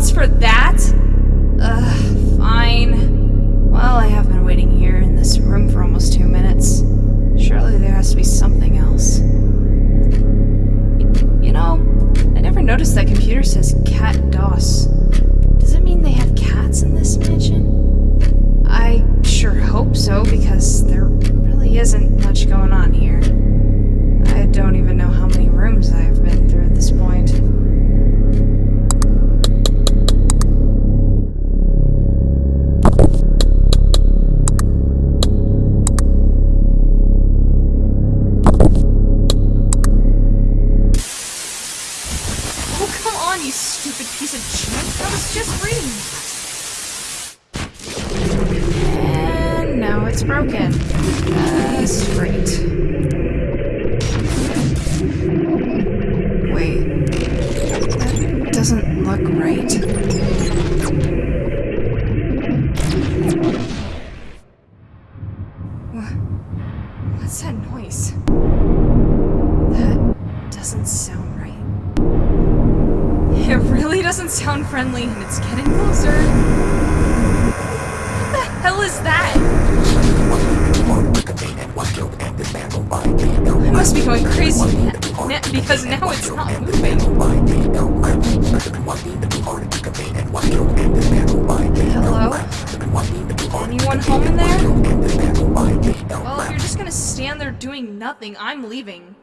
months for that? Ugh, fine. Well, I have been waiting here in this room for almost two minutes. Surely there has to be something else. You know, I never noticed that computer says Cat DOS. Does it mean they have cats in this mansion? I sure hope so, because there really isn't much going on here. I don't even you stupid piece of junk. I was just reading. And now it's broken. Uh, That's great. Wait. That doesn't look right. Wha- What's that noise? That doesn't sound doesn't sound friendly, and it's getting closer. What the hell is that? I must be going crazy because now it's not moving. Hello? Anyone home in there? Well, if you're just gonna stand there doing nothing, I'm leaving.